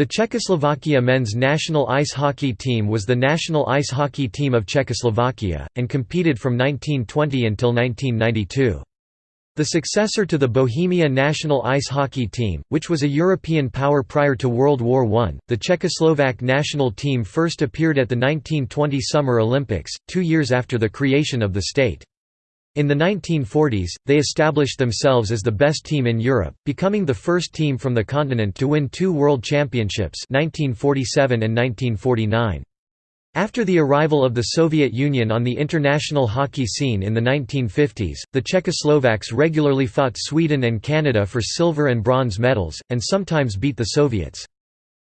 The Czechoslovakia men's national ice hockey team was the national ice hockey team of Czechoslovakia, and competed from 1920 until 1992. The successor to the Bohemia national ice hockey team, which was a European power prior to World War I, the Czechoslovak national team first appeared at the 1920 Summer Olympics, two years after the creation of the state. In the 1940s, they established themselves as the best team in Europe, becoming the first team from the continent to win two World Championships 1947 and 1949. After the arrival of the Soviet Union on the international hockey scene in the 1950s, the Czechoslovaks regularly fought Sweden and Canada for silver and bronze medals, and sometimes beat the Soviets.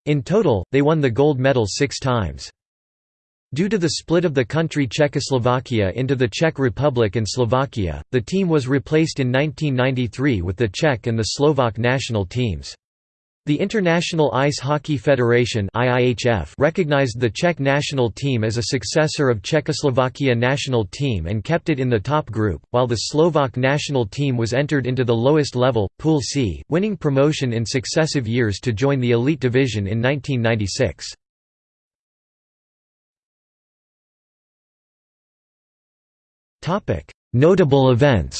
In total, they won the gold medal six times. Due to the split of the country Czechoslovakia into the Czech Republic and Slovakia, the team was replaced in 1993 with the Czech and the Slovak national teams. The International Ice Hockey Federation recognized the Czech national team as a successor of Czechoslovakia national team and kept it in the top group, while the Slovak national team was entered into the lowest level, Pool C, winning promotion in successive years to join the elite division in 1996. Notable events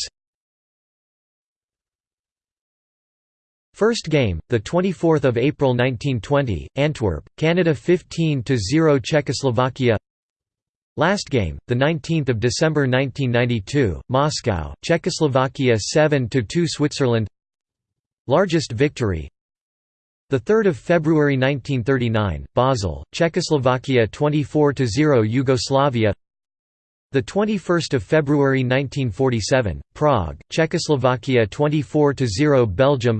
First game, the 24th of April 1920, Antwerp, Canada 15-0 Czechoslovakia. Last game, the 19th of December 1992, Moscow, Czechoslovakia 7-2 Switzerland. Largest victory. The 3rd of February 1939, Basel, Czechoslovakia 24-0 Yugoslavia. The 21st of February 1947, Prague, Czechoslovakia 24-0 Belgium.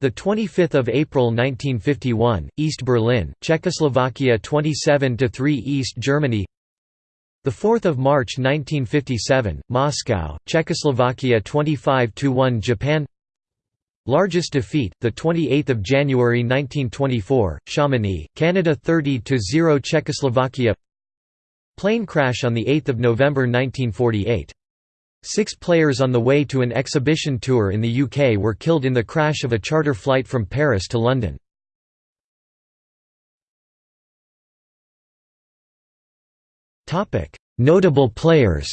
The 25th of April 1951, East Berlin, Czechoslovakia 27-3 East Germany. The 4th of March 1957, Moscow, Czechoslovakia 25-1 Japan. Largest defeat, the 28th of January 1924, Chamonix, Canada 30-0 Czechoslovakia. Plane crash on 8 November 1948. Six players on the way to an exhibition tour in the UK were killed in the crash of a charter flight from Paris to London. Notable players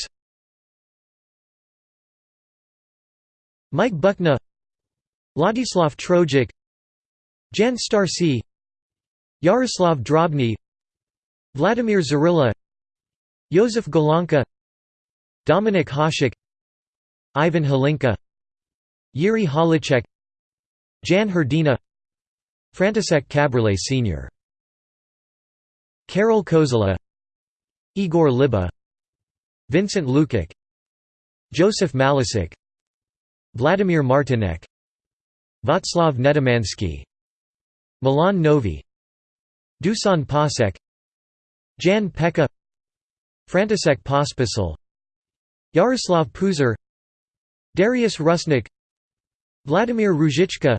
Mike Buckna Ladislav Troják Jan Starší Jaroslav Drobný Vladimir Zarilla Josef Golonka Dominik Hasek Ivan Hlinka Jiří Holeček Jan Hrdina František Kaberle Sr. Karol Kozula Igor Liba Vincent Lukáč Josef Malasik Vladimír Martinec Václav Nedomansky Milan Nový Dušan Pašek Jan Pekka František Pospisil Jaroslav Pouzar Dárius Rusnák Vladimir Ruzicka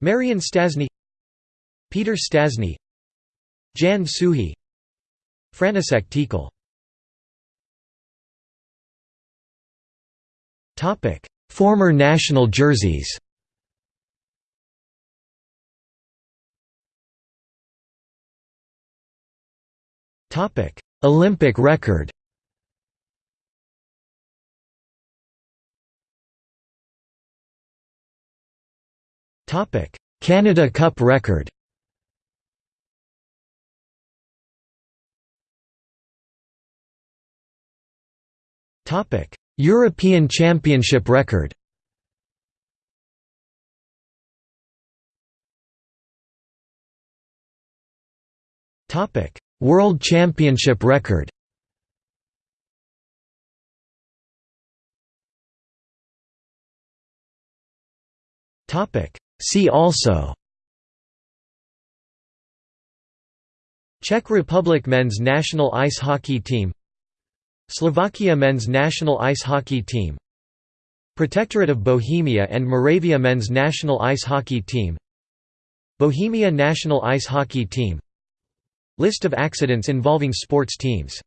Marián Šťastný Peter Šťastný Jan Suchý František Tikal. Former national jerseys Olympic record. Canada Cup record. European Championship record World Championship record. See also. Czech Republic men's national ice hockey team. Slovakia men's national ice hockey team. Protectorate of Bohemia and Moravia men's national ice hockey team. Bohemia national ice hockey team List of accidents involving sports teams